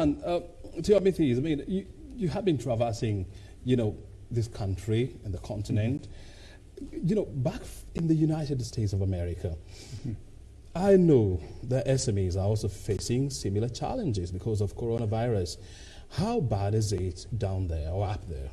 And uh, Timothy, I mean, you, you have been traversing, you know, this country and the continent. Mm-hmm. You know, back in the United States of America, mm-hmm. I know the SMEs are also facing similar challenges because of coronavirus. How bad is it down there or up there?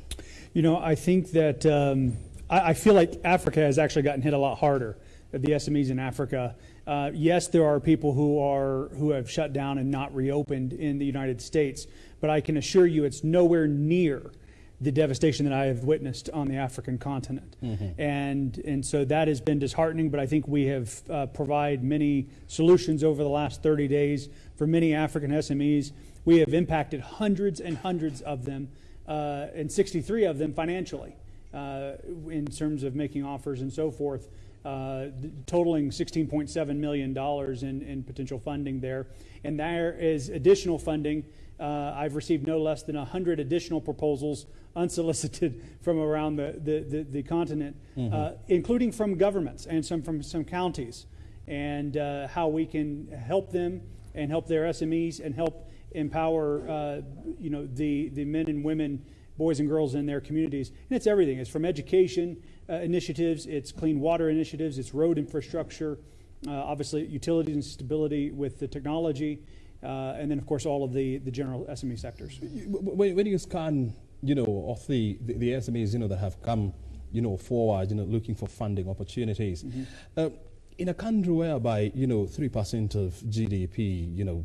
You know, I think that um, I, I, feel like Africa has actually gotten hit a lot harder. The SMEs in Africa. Uh, yes, there are people who are who have shut down and not reopened in the United States, but I can assure you, it's nowhere near the devastation that I have witnessed on the African continent. Mm-hmm. And, and so that has been disheartening, but I think we have uh, provided many solutions over the last 30 days for many African SMEs. We have impacted hundreds and hundreds of them, uh, and 63 of them financially, uh, in terms of making offers and so forth. Uh, totaling $16.7 million in, in potential funding there. And there is additional funding uh, I've received no less than 100 additional proposals unsolicited from around the, the, the, the continent, mm-hmm. uh, including from governments and some from some counties, and uh, how we can help them and help their SMEs and help empower uh, you know, the, the men and women, boys and girls in their communities. And it's everything. It's from education uh, initiatives, it's clean water initiatives, it's road infrastructure, uh, obviously utilities and stability with the technology. Uh, and then, of course, all of the, the general SME sectors. When, when you scan, you know, of the, the, the, SMEs, you know, that have come, you know, forward, you know, looking for funding opportunities, mm -hmm. in a country whereby, you know, 3% of GDP, you know,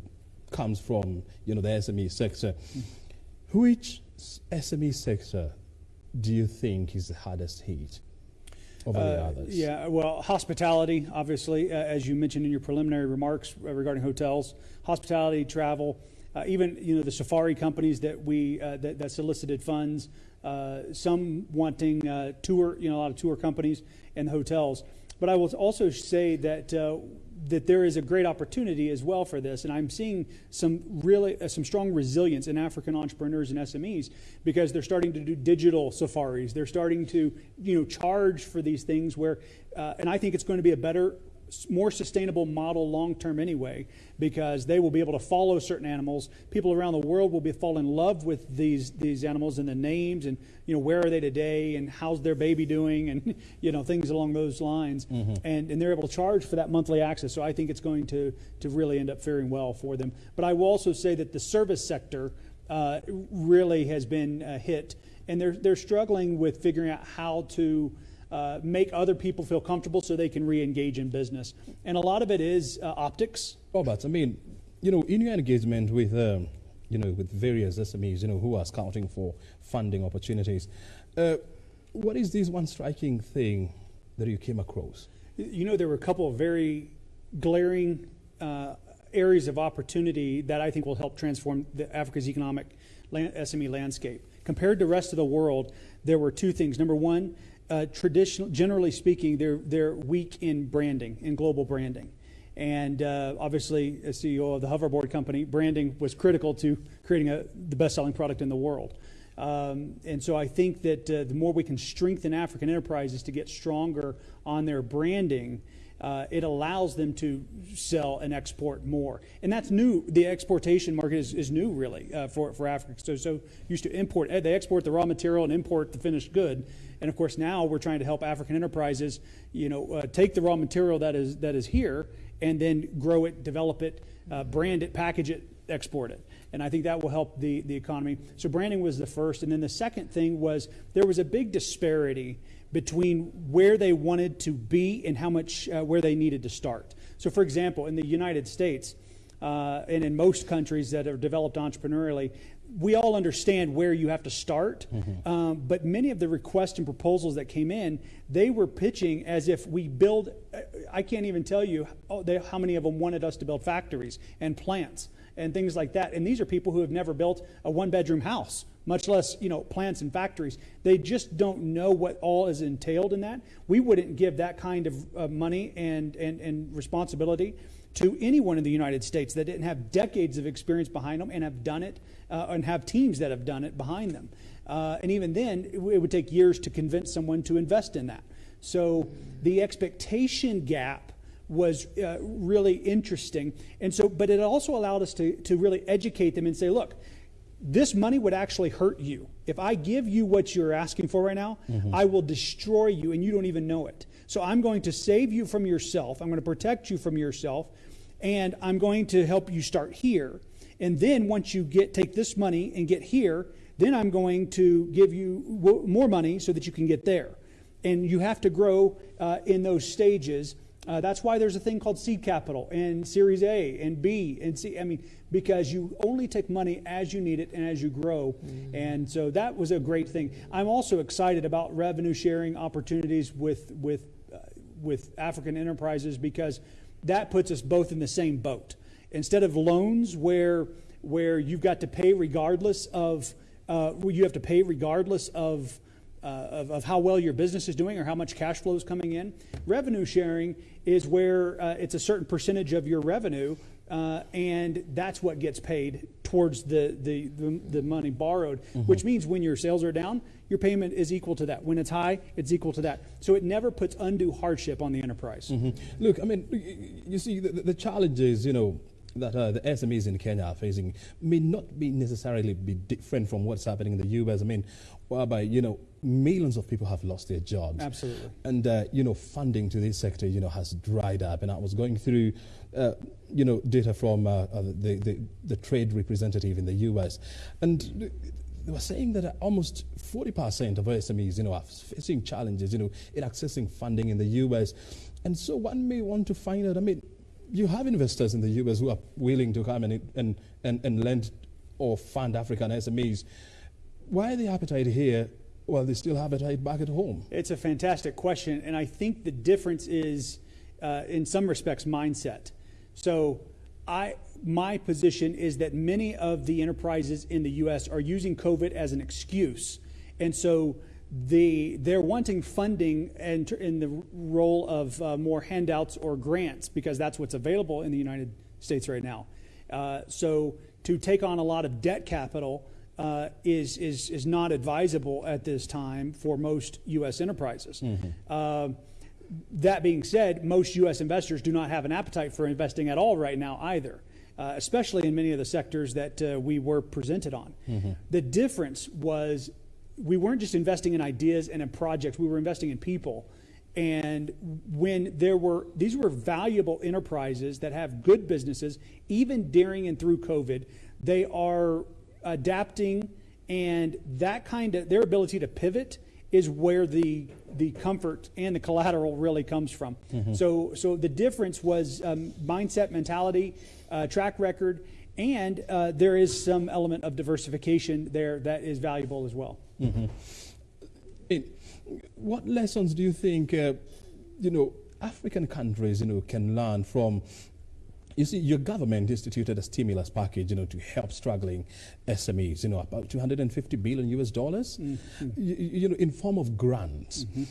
comes from, you know, the SME sector, mm -hmm. which SME sector do you think is the hardest hit? over the uh, others? Yeah, well, hospitality, obviously, uh, as you mentioned in your preliminary remarks regarding hotels, hospitality, travel, uh, even you know the safari companies that we uh, that, that, solicited funds, uh, some wanting uh, tour, you know, a lot of tour companies and hotels. But I will also say that that there is a great opportunity as well for this, and I'm seeing some really uh, some strong resilience in African entrepreneurs and SMEs because they're starting to do digital safaris. They're starting to you know charge for these things where, uh, and I think it's going to be a better more sustainable model long term anyway, because they will be able to follow certain animals. People around the world will be fall in love with these these animals and the names and you know where are they today and how's their baby doing and you know things along those lines. Mm-hmm. And and they're able to charge for that monthly access. So I think it's going to to really end up faring well for them. But I will also say that the service sector uh, really has been uh, hit, and they're they're struggling with figuring out how to uh, make other people feel comfortable so they can re-engage in business. And a lot of it is uh, optics. Robert, I mean, you know, in your engagement with, um, you know, with various SMEs, you know, who are scouting for funding opportunities, uh, what is this one striking thing that you came across? You know, there were a couple of very glaring uh, areas of opportunity that I think will help transform the Africa's economic SME landscape. Compared to the rest of the world, there were two things. Number one, uh, traditional, generally speaking, they're, they're weak in branding, in global branding. And uh, obviously, as CEO of the hoverboard company, branding was critical to creating a, the best selling product in the world. Um, and so I think that uh, the more we can strengthen African enterprises to get stronger on their branding, uh, it allows them to sell and export more. And that's new. The exportation market is, is new, really, uh, for, for Africa. So, so used to import, they export the raw material and import the finished good. And of course, now we're trying to help African enterprises, you know, uh, take the raw material that is that is here and then grow it, develop it, uh, brand it, package it, export it. And I think that will help the, the economy. So branding was the first. And then the second thing was there was a big disparity between where they wanted to be and how much, uh, where they needed to start. So for example, in the United States, uh, and in most countries that are developed entrepreneurially, we all understand where you have to start, mm-hmm. um, but many of the requests and proposals that came in, they were pitching as if we build. I can't even tell you how, many of them wanted us to build factories and plants and things like that. And these are people who have never built a one-bedroom house, much less you know plants and factories. They just don't know what all is entailed in that. We wouldn't give that kind of uh, money and, and and responsibility to anyone in the United States that didn't have decades of experience behind them and have done it uh, and have teams that have done it behind them. Uh, and even then, it, it would take years to convince someone to invest in that. So the expectation gap was uh, really interesting. And so, but it also allowed us to, to really educate them and say, look, this money would actually hurt you. If I give you what you're asking for right now, mm-hmm. I will destroy you and you don't even know it. So I'm going to save you from yourself. I'm going to protect you from yourself. And I'm going to help you start here. And then once you get take this money and get here, then I'm going to give you more money so that you can get there. And you have to grow uh, in those stages. Uh, that's why there's a thing called seed capital and Series A and B and C. I mean, because you only take money as you need it and as you grow. Mm-hmm. And so that was a great thing. I'm also excited about revenue sharing opportunities with with uh, with African enterprises because that puts us both in the same boat. Instead of loans where where you've got to pay regardless of uh, you have to pay regardless of, uh, of, of, how well your business is doing or how much cash flow is coming in. Revenue sharing is where uh, it's a certain percentage of your revenue, uh, and that's what gets paid towards the, the, the, the money borrowed, mm-hmm. which means when your sales are down, your payment is equal to that. When it's high, it's equal to that. So it never puts undue hardship on the enterprise. Mm-hmm. Look, I mean, you see, the, the challenge is, you know, that uh, the SMEs in Kenya are facing may not be necessarily be different from what's happening in the US. I mean, whereby, you know, millions of people have lost their jobs. Absolutely. And, uh, you know, funding to this sector, you know, has dried up. And I was going through, uh, you know, data from uh, uh, the, the, the, trade representative in the US. And they were saying that almost 40% of SMEs, you know, are facing challenges, you know, in accessing funding in the US. And so one may want to find out, I mean, you have investors in the US who are willing to come and, and, and, and lend or fund African SMEs. Why the appetite here while they still have appetite back at home? It's a fantastic question, and I think the difference is, uh, in some respects, mindset. So, I my position is that many of the enterprises in the U.S. are using COVID as an excuse, and so the, they're wanting funding and in the role of uh, more handouts or grants because that's what's available in the United States right now. Uh, so to take on a lot of debt capital uh, is, is, is not advisable at this time for most U.S. enterprises. Mm-hmm. that being said, most U.S. investors do not have an appetite for investing at all right now either. Uh, especially in many of the sectors that uh, we were presented on. Mm-hmm. The difference was we weren't just investing in ideas and in projects, we were investing in people. And when there were, these were valuable enterprises that have good businesses, even during and through COVID, they are adapting, and that kind of, their ability to pivot is where the the comfort and the collateral really comes from. Mm-hmm. So, so the difference was um, mindset, mentality, uh, track record, and uh, there is some element of diversification there that is valuable as well. Mm-hmm. It, what lessons do you think, uh, you know, African countries, you know, can learn from? You see, your government instituted a stimulus package, you know, to help struggling SMEs, you know, about 250 billion US dollars, mm-hmm. you, you, know, in form of grants. Mm-hmm.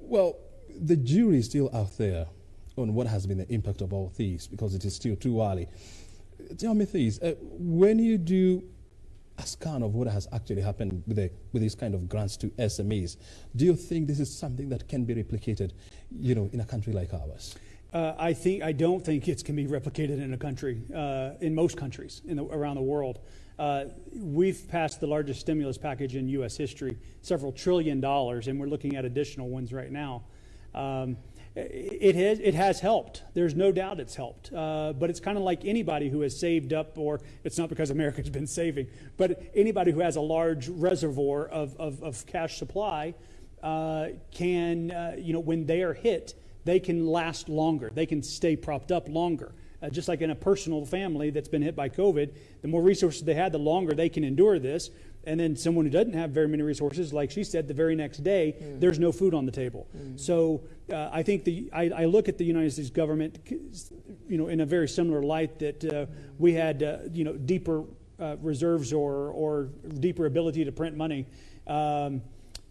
Well, the jury is still out there on what has been the impact of all these because it is still too early. Tell me this, uh, when you do a scan of what has actually happened with, the, with these kind of grants to SMEs. Do you think this is something that can be replicated, you know, in a country like ours? Uh, I think I don't think it can be replicated in a country, uh, in most countries in the, around the world. Uh, we've passed the largest stimulus package in U.S. history, several trillion dollars, and we're looking at additional ones right now. Um, it has, it has helped. There's no doubt it's helped. Uh, but it's kind of like anybody who has saved up, or it's not because America's been saving, but anybody who has a large reservoir of, of, of cash supply uh, can, uh, you know, when they are hit, they can last longer. They can stay propped up longer. Uh, just like in a personal family that's been hit by COVID, the more resources they had, the longer they can endure this. And then someone who doesn't have very many resources, like she said, the very next day, mm. there's no food on the table. Mm. So uh, I think the I, I, look at the United States government, you know, in a very similar light that uh, we had, uh, you know, deeper uh, reserves or or deeper ability to print money. Um,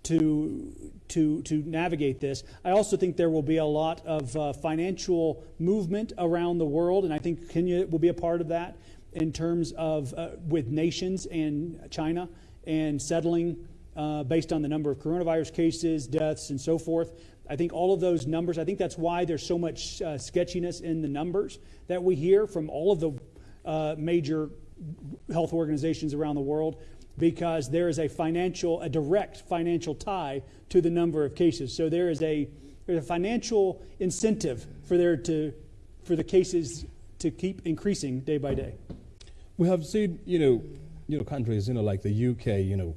to to to navigate this. I also think there will be a lot of uh, financial movement around the world, and I think Kenya will be a part of that in terms of uh, with nations and China and settling uh, based on the number of coronavirus cases, deaths, and so forth. I think all of those numbers, I think that's why there's so much uh, sketchiness in the numbers that we hear from all of the uh, major health organizations around the world because there is a financial, a direct financial tie to the number of cases. So there is a, there's a financial incentive for there to, for the cases to keep increasing day by day. We have seen, you know, you know, countries, you know, like the UK, you know,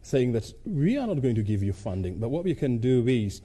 saying that we are not going to give you funding, but what we can do is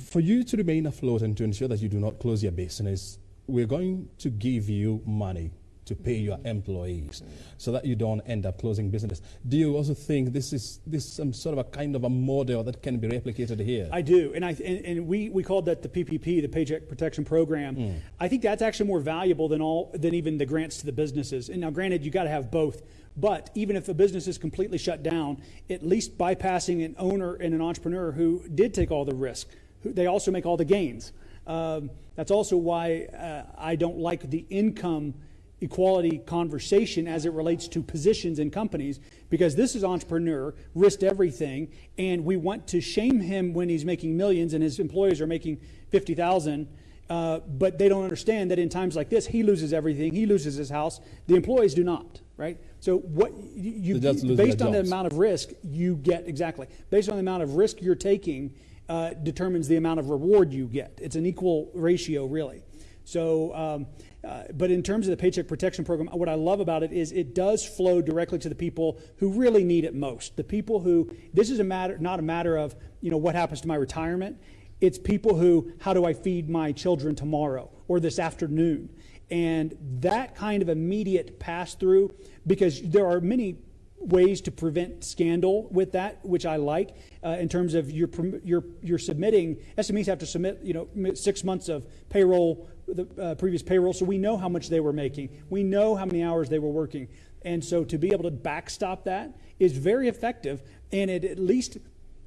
for you to remain afloat and to ensure that you do not close your business, we're going to give you money to pay your employees so that you don't end up closing business. Do you also think this is this some sort of a kind of a model that can be replicated here? I do, and I and, and we, we called that the PPP, the Paycheck Protection Program. Mm. I think that's actually more valuable than all than even the grants to the businesses. And now, granted, you got to have both. But even if a business is completely shut down, at least bypassing an owner and an entrepreneur who did take all the risk, they also make all the gains. Um, that's also why uh, I don't like the income equality conversation as it relates to positions in companies because this is entrepreneur risked everything and we want to shame him when he's making millions and his employees are making 50000 uh, but they don't understand that in times like this he loses everything he loses his house the employees do not right so what you, you based on the amount of risk you get exactly based on the amount of risk you're taking uh, determines the amount of reward you get. It's an equal ratio, really. So, um, uh, but in terms of the Paycheck Protection Program, what I love about it is it does flow directly to the people who really need it most. The people who this is a matter, not a matter of you know what happens to my retirement. It's people who how do I feed my children tomorrow or this afternoon, and that kind of immediate pass through because there are many ways to prevent scandal with that, which I like. Uh, in terms of you're, you're, you're submitting, SMEs have to submit, you know, six months of payroll, the uh, previous payroll, so we know how much they were making. We know how many hours they were working. And so to be able to backstop that is very effective, and it at least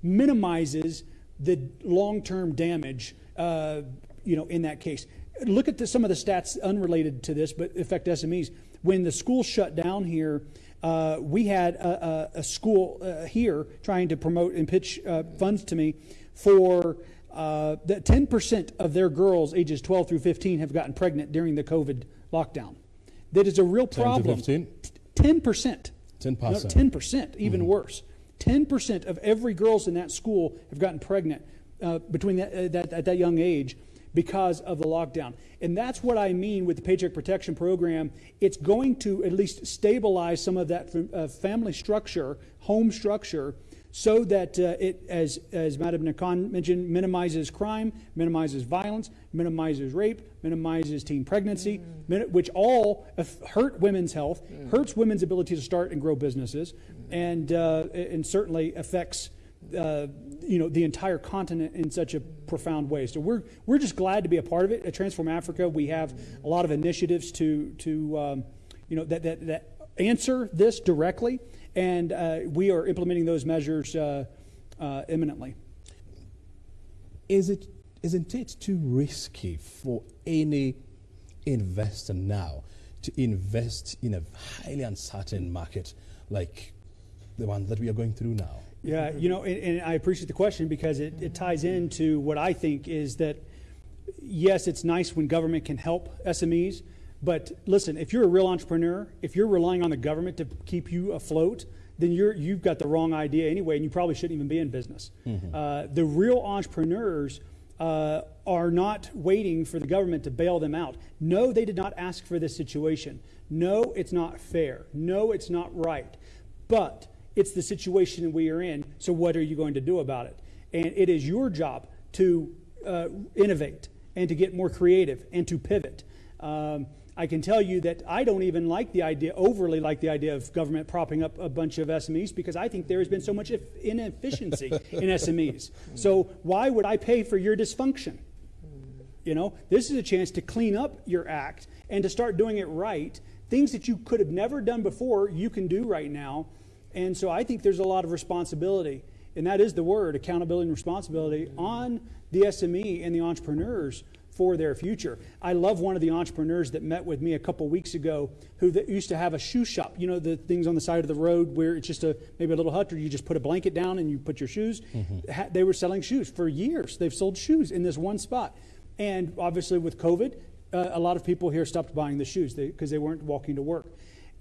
minimizes the long-term damage, uh, you know, in that case. Look at the, some of the stats unrelated to this, but affect SMEs. When the school shut down here, uh, we had a, a, a school uh, here trying to promote and pitch uh, funds to me for uh, that 10% of their girls ages 12 through 15 have gotten pregnant during the COVID lockdown. That is a real problem. 10 10%. 10%. 10%, even mm-hmm. worse. 10% of every girls in that school have gotten pregnant uh, between that, uh, that, at that young age because of the lockdown. And that's what I mean with the Paycheck Protection Program. It's going to at least stabilize some of that uh, family structure, home structure, so that uh, it, as, as Madam Nakan mentioned, minimizes crime, minimizes violence, minimizes rape, minimizes teen pregnancy, mm. which all hurt women's health, mm. hurts women's ability to start and grow businesses, mm. and, uh, and certainly affects uh, you know the entire continent in such a profound way. So we're we're just glad to be a part of it. At Transform Africa, we have a lot of initiatives to to um, you know that, that that answer this directly, and uh, we are implementing those measures uh, uh imminently. Is it isn't it too risky for any investor now to invest in a highly uncertain market like the one that we are going through now? Yeah, you know, and, and, I appreciate the question because it, it ties into what I think is that, yes, it's nice when government can help SMEs, but listen, if you're a real entrepreneur, if you're relying on the government to keep you afloat, then you're, you've got the wrong idea anyway, and you probably shouldn't even be in business. Mm-hmm. Uh, the real entrepreneurs uh, are not waiting for the government to bail them out. No, they did not ask for this situation. No, it's not fair. No, it's not right. But it's the situation we are in, so what are you going to do about it? And it is your job to uh, innovate and to get more creative and to pivot. Um, I can tell you that I don't even like the idea, overly like the idea of government propping up a bunch of SMEs because I think there has been so much inefficiency in SMEs. So why would I pay for your dysfunction? You know, this is a chance to clean up your act and to start doing it right. Things that you could have never done before, you can do right now. And so I think there's a lot of responsibility, and that is the word accountability and responsibility on the SME and the entrepreneurs for their future. I love one of the entrepreneurs that met with me a couple weeks ago who that used to have a shoe shop. You know, the things on the side of the road where it's just a maybe a little hut or you just put a blanket down and you put your shoes. Ha- They were selling shoes for years. They've sold shoes in this one spot. And obviously with COVID, uh, a lot of people here stopped buying the shoes because they, weren't walking to work.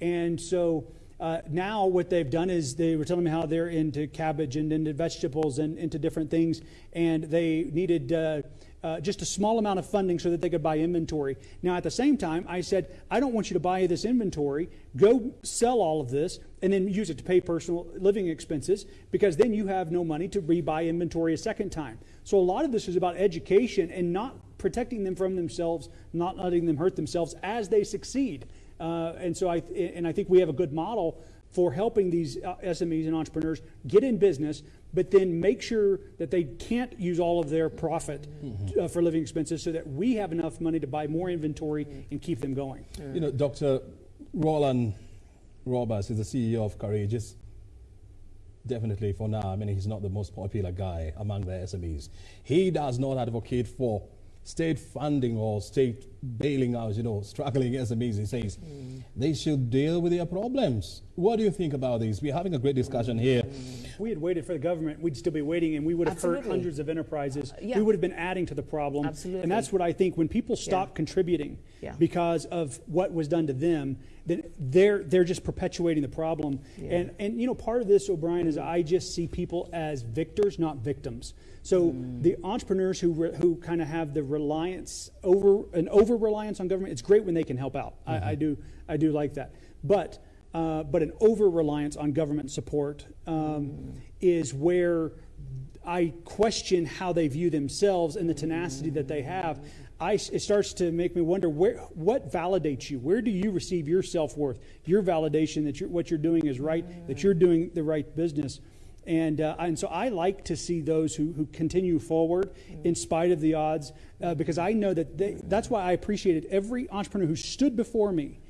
And so uh, now what they've done is they were telling me how they're into cabbage and into vegetables and into different things, and they needed uh, uh, just a small amount of funding so that they could buy inventory. Now, at the same time, I said, I don't want you to buy this inventory. Go sell all of this and then use it to pay personal living expenses because then you have no money to rebuy inventory a second time. So, a lot of this is about education and not protecting them from themselves, not letting them hurt themselves as they succeed. Uh, and so I and I think we have a good model for helping these uh, SMEs and entrepreneurs get in business, but then make sure that they can't use all of their profit uh, for living expenses, so that we have enough money to buy more inventory and keep them going. You know, Dr. Roland Roberts is the CEO of Courageous. Definitely for now, I mean, he's not the most popular guy among the SMEs. He does not advocate for state funding or state bailing out, you know, struggling SMEs. He says mm. they should deal with their problems. What do you think about this? We're having a great discussion here. If we had waited for the government, we'd still be waiting, and we would have hurt hundreds of enterprises. Uh, yeah. We would have been adding to the problem. Absolutely. And that's what I think when people stop contributing Yeah. because of what was done to them, then they're they're just perpetuating the problem. Yeah. And and you know, part of this, O'Brien, is I just see people as victors, not victims. So Mm. the entrepreneurs who re, who kind of have the reliance over an over reliance on government, it's great when they can help out. I, I do I do like that, but. Uh, but an over reliance on government support um, is where I question how they view themselves and the tenacity that they have. I, it starts to make me wonder where, what validates you? Where do you receive your self worth, your validation that you're, what you're doing is right, that you're doing the right business? And, uh, and so I like to see those who, who continue forward in spite of the odds uh, because I know that they, that's why I appreciated every entrepreneur who stood before me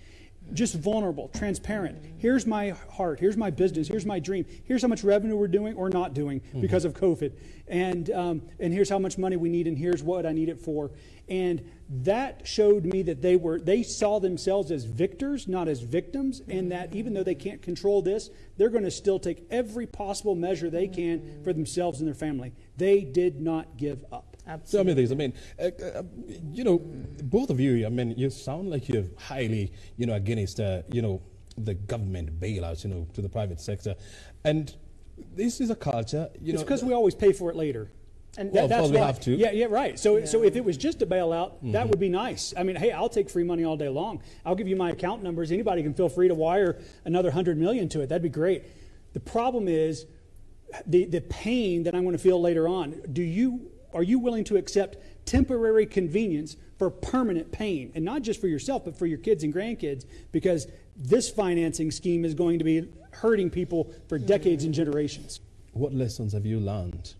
just vulnerable, transparent. Here's my heart. Here's my business. Here's my dream. Here's how much revenue we're doing or not doing because of COVID. And, um, and here's how much money we need, and here's what I need it for. And that showed me that they were they saw themselves as victors, not as victims, and that even though they can't control this, they're going to still take every possible measure they can for themselves and their family. They did not give up. So I mean, things. I mean, uh, uh, you know, both of you. I mean, you sound like you're highly, you know, against, uh, you know, the government bailouts, you know, to the private sector, and this is a culture, you It's because we always pay for it later. And Well, of that's course we why- have to. Yeah, yeah, right. So, so if it was just a bailout, Mm-hmm. that would be nice. I mean, hey, I'll take free money all day long. I'll give you my account numbers. Anybody can feel free to wire another hundred million to it. That'd be great. The problem is the the pain that I'm going to feel later on. Do you are you willing to accept temporary convenience for permanent pain, and not just for yourself, but for your kids and grandkids? Because this financing scheme is going to be hurting people for decades and generations. What lessons have you learned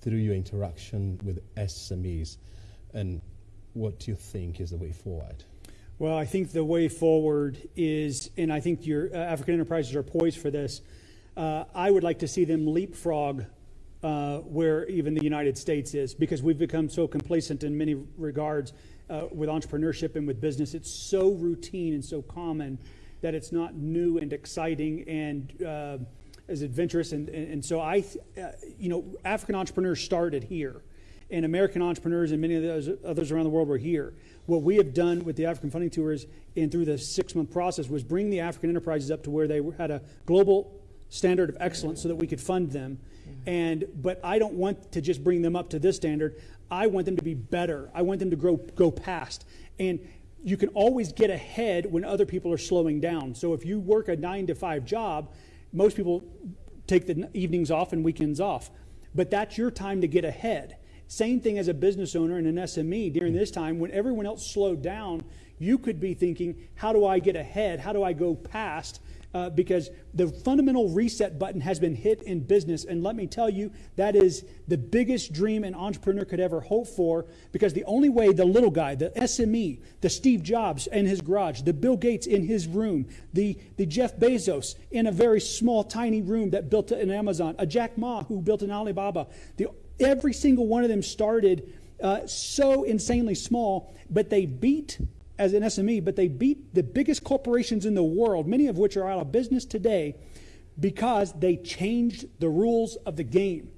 through your interaction with SMEs, and what do you think is the way forward? Well, I think the way forward is, and I think your uh, African enterprises are poised for this. Uh, I would like to see them leapfrog uh, where even the United States is, because we've become so complacent in many regards uh, with entrepreneurship and with business. It's so routine and so common that it's not new and exciting and uh, as adventurous. And, and, and so I, uh, you know, African entrepreneurs started here and American entrepreneurs and many of those others around the world were here. What we have done with the African Funding Tours and through the six month process was bring the African enterprises up to where they had a global standard of excellence so that we could fund them. And but I don't want to just bring them up to this standard. I want them to be better. I want them to grow go past. And you can always get ahead when other people are slowing down. So if you work a 9 to 5 job, most people take the evenings off and weekends off. But that's your time to get ahead. Same thing as a business owner and an SME during this time when everyone else slowed down, you could be thinking, how do I get ahead? How do I go past? Uh, because the fundamental reset button has been hit in business. And let me tell you, that is the biggest dream an entrepreneur could ever hope for. Because the only way the little guy, the SME, the Steve Jobs in his garage, the Bill Gates in his room, the, the Jeff Bezos in a very small, tiny room that built an Amazon, a Jack Ma who built an Alibaba, the, every single one of them started uh, so insanely small, but they beat as an SME, but they beat the biggest corporations in the world, many of which are out of business today, because they changed the rules of the game.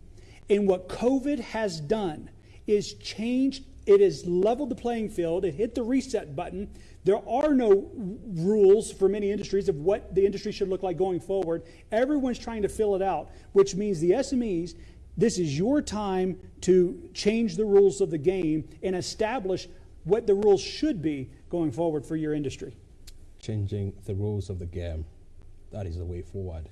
And what COVID has done is changed, it has leveled the playing field, it hit the reset button. There are no rules for many industries of what the industry should look like going forward. Everyone's trying to fill it out, which means the SMEs, this is your time to change the rules of the game and establish what the rules should be going forward for your industry. Changing the rules of the game. That is the way forward.